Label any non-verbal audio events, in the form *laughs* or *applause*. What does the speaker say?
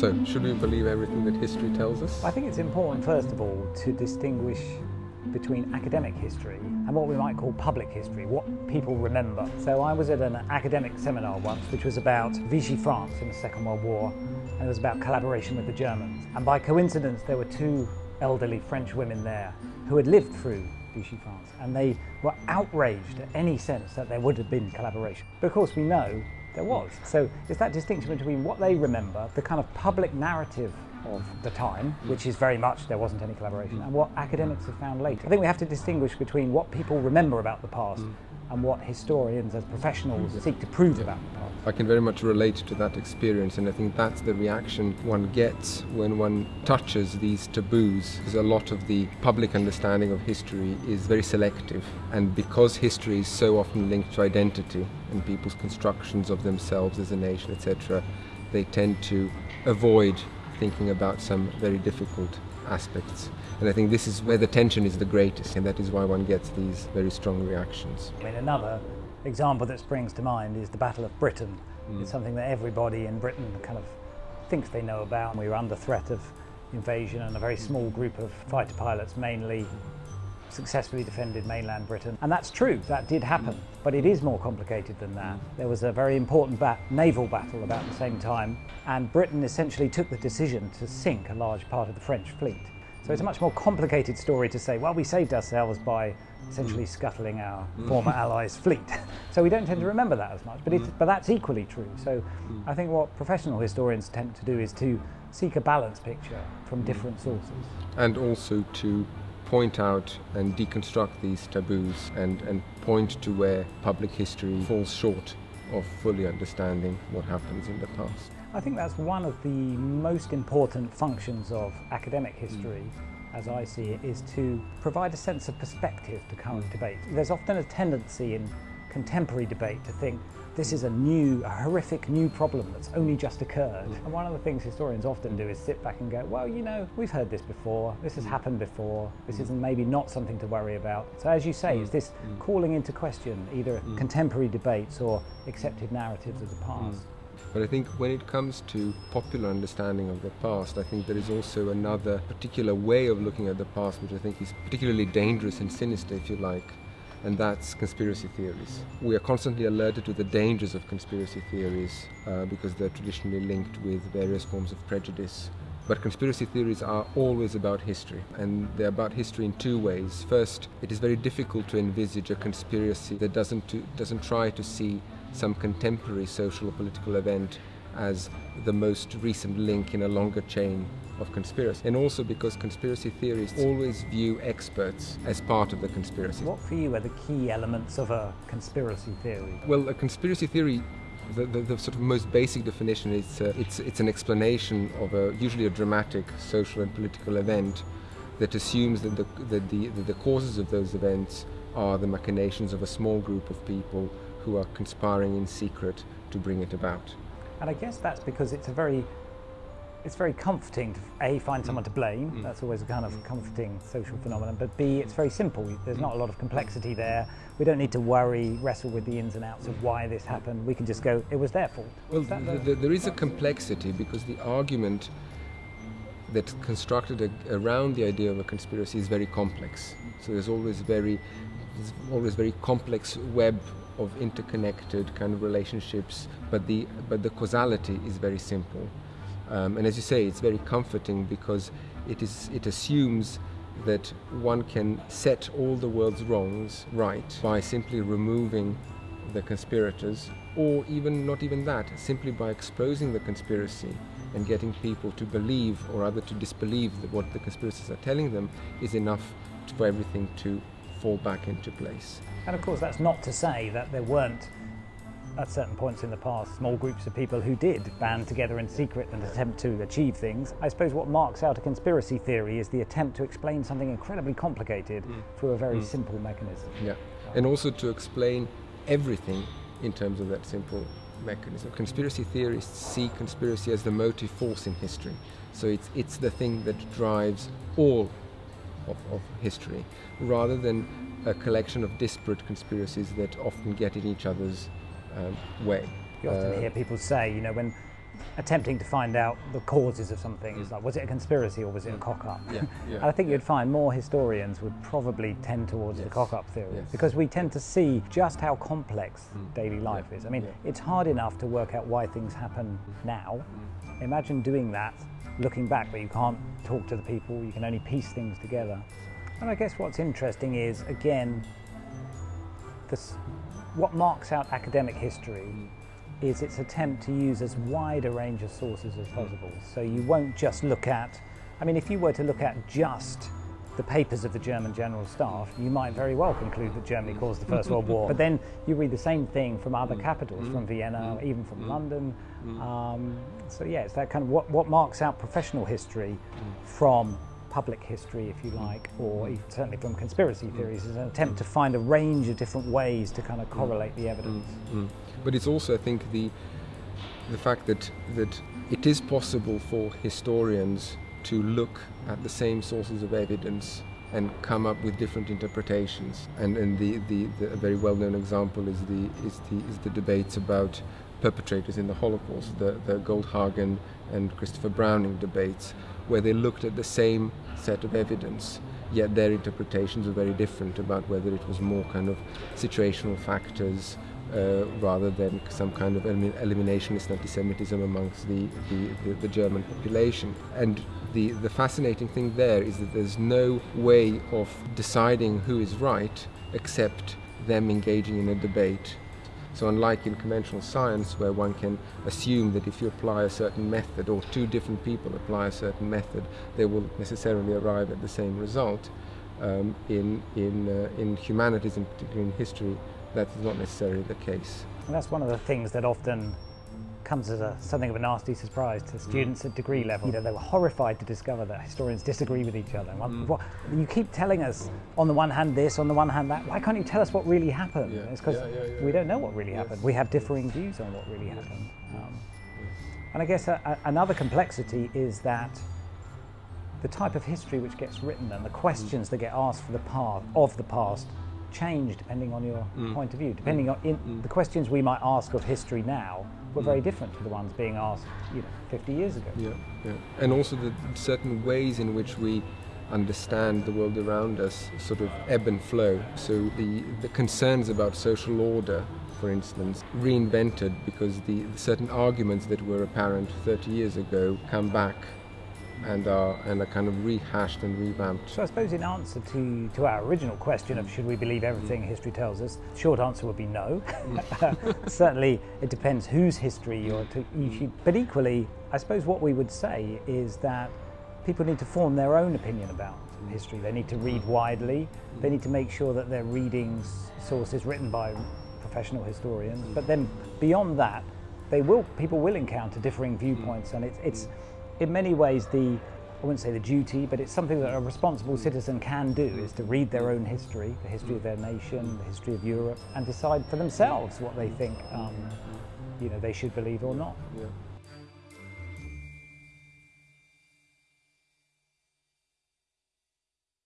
So, should we believe everything that history tells us? I think it's important, first of all, to distinguish between academic history and what we might call public history, what people remember. So I was at an academic seminar once which was about Vichy France in the Second World War and it was about collaboration with the Germans. And by coincidence there were two elderly French women there who had lived through Vichy France and they were outraged at any sense that there would have been collaboration. But of course we know there was. So it's that distinction between what they remember, the kind of public narrative of the time, which is very much there wasn't any collaboration, and what academics have found later. I think we have to distinguish between what people remember about the past mm. And what historians as professionals seek to prove about the past. I can very much relate to that experience, and I think that's the reaction one gets when one touches these taboos. Because a lot of the public understanding of history is very selective, and because history is so often linked to identity and people's constructions of themselves as a nation, etc., they tend to avoid thinking about some very difficult aspects. And I think this is where the tension is the greatest, and that is why one gets these very strong reactions. I mean, another example that springs to mind is the Battle of Britain. Mm. It's something that everybody in Britain kind of thinks they know about. We were under threat of invasion, and a very small group of fighter pilots mainly successfully defended mainland Britain. And that's true, that did happen, but it is more complicated than that. There was a very important bat- naval battle about the same time, and Britain essentially took the decision to sink a large part of the French fleet. So it's a much more complicated story to say, well, we saved ourselves by essentially scuttling our mm. former allies' fleet. *laughs* so we don't tend to remember that as much, but, it's, mm. but that's equally true. So mm. I think what professional historians tend to do is to seek a balanced picture from different sources. and also to point out and deconstruct these taboos and, and point to where public history falls short of fully understanding what happens in the past. I think that's one of the most important functions of academic history, as I see it, is to provide a sense of perspective to current debate. There's often a tendency in contemporary debate to think this is a new, a horrific new problem that's only just occurred. And one of the things historians often do is sit back and go, well, you know, we've heard this before, this has mm. happened before, this mm. is maybe not something to worry about. So, as you say, mm. it's this calling into question either contemporary debates or accepted narratives of the past. But I think when it comes to popular understanding of the past, I think there is also another particular way of looking at the past which I think is particularly dangerous and sinister, if you like, and that's conspiracy theories. We are constantly alerted to the dangers of conspiracy theories uh, because they're traditionally linked with various forms of prejudice. But conspiracy theories are always about history, and they're about history in two ways. First, it is very difficult to envisage a conspiracy that doesn't, to, doesn't try to see some contemporary social or political event as the most recent link in a longer chain of conspiracy. And also because conspiracy theorists always view experts as part of the conspiracy. What for you are the key elements of a conspiracy theory? Well, a conspiracy theory, the, the, the sort of most basic definition is uh, it's, it's an explanation of a usually a dramatic social and political event that assumes that the, that the, that the causes of those events are the machinations of a small group of people who are conspiring in secret to bring it about. And I guess that's because it's a very it's very comforting to a find someone mm. to blame. Mm. That's always a kind of mm. comforting social phenomenon. But b it's very simple. There's not a lot of complexity there. We don't need to worry, wrestle with the ins and outs of why this happened. We can just go, it was their fault. Well, Is that th- th- there is a complexity because the argument that's constructed a- around the idea of a conspiracy is very complex. So there's always very, there's always very complex web of interconnected kind of relationships, but the but the causality is very simple. Um, and as you say, it's very comforting because it is it assumes that one can set all the world's wrongs right by simply removing the conspirators, or even not even that, simply by exposing the conspiracy and getting people to believe or rather to disbelieve that what the conspirators are telling them is enough for everything to fall back into place. And of course, that's not to say that there weren't, at certain points in the past, small groups of people who did band together in secret and attempt to achieve things. I suppose what marks out a conspiracy theory is the attempt to explain something incredibly complicated mm. through a very mm. simple mechanism. Yeah, and also to explain everything in terms of that simple mechanism. Conspiracy theorists see conspiracy as the motive force in history. So it's, it's the thing that drives all of, of history, rather than a collection of disparate conspiracies that often get in each other's um, way. You often Uh, hear people say, you know, when attempting to find out the causes of something. It's mm. like, was it a conspiracy or was it a mm. cock up? Yeah, *laughs* yeah, and I think yeah. you'd find more historians would probably tend towards the Yes. cock up theory Yes. because we tend to see just how complex mm. daily life is. I mean, it's hard enough to work out why things happen now. Imagine doing that looking back, but you can't talk to the people, you can only piece things together. And I guess what's interesting is, again, this, what marks out academic history is its attempt to use as wide a range of sources as possible. Hmm. So you won't just look at, I mean, if you were to look at just the papers of the German General Staff, you might very well conclude that Germany hmm. caused the First World *laughs* War. But then you read the same thing from other hmm. capitals, from Vienna, even from London. Um, so yeah, it's that kind of what, what marks out professional history from public history, if you hmm. like, or hmm. even certainly from conspiracy hmm. theories, is an attempt to find a range of different ways to kind of correlate the evidence. Mm. But it's also, I think, the the fact that that it is possible for historians to look at the same sources of evidence and come up with different interpretations. And, and the, the, the a very well-known example is the is the is the debates about perpetrators in the Holocaust, the the Goldhagen and Christopher Browning debates, where they looked at the same set of evidence yet their interpretations are very different about whether it was more kind of situational factors uh, rather than some kind of elim- eliminationist anti-Semitism amongst the, the, the, the German population. And the, the fascinating thing there is that there's no way of deciding who is right except them engaging in a debate. So unlike in conventional science where one can assume that if you apply a certain method or two different people apply a certain method, they will necessarily arrive at the same result, um, in, in, uh, in humanities and particularly in history, that is not necessarily the case. And that's one of the things that often comes as a, something of a nasty surprise to students at degree level. You know, they were horrified to discover that historians disagree with each other. What, you keep telling us on the one hand this, on the one hand that. Why can't you tell us what really happened? Yeah, It's because yeah, yeah, we don't know what really Yes. happened. We have differing views on what really happened. Um, and I guess a, a, another complexity is that the type of history which gets written and the questions that get asked for the past of the past change depending on your mm. point of view. Depending mm. on in, mm. the questions we might ask of history now were very different to the ones being asked, you know, 50 years ago. Yeah, yeah. And also the certain ways in which we understand the world around us sort of ebb and flow. So the, the concerns about social order, for instance, reinvented because the, the certain arguments that were apparent 30 years ago come back and are, and are kind of rehashed and revamped. So I suppose in answer to, to our original question of should we believe everything history tells us, short answer would be no. *laughs* Certainly it depends whose history you're to each, mm. but equally I suppose what we would say is that people need to form their own opinion about history. They need to mm. read widely. They mm. need to make sure that they're reading s- sources written by professional historians. But then beyond that, they will people will encounter differing viewpoints, and it's it's in many ways the I wouldn't say the duty, but it's something that a responsible citizen can do is to read their own history, the history of their nation, the history of Europe, and decide for themselves what they think um, you know they should believe or not. Yeah.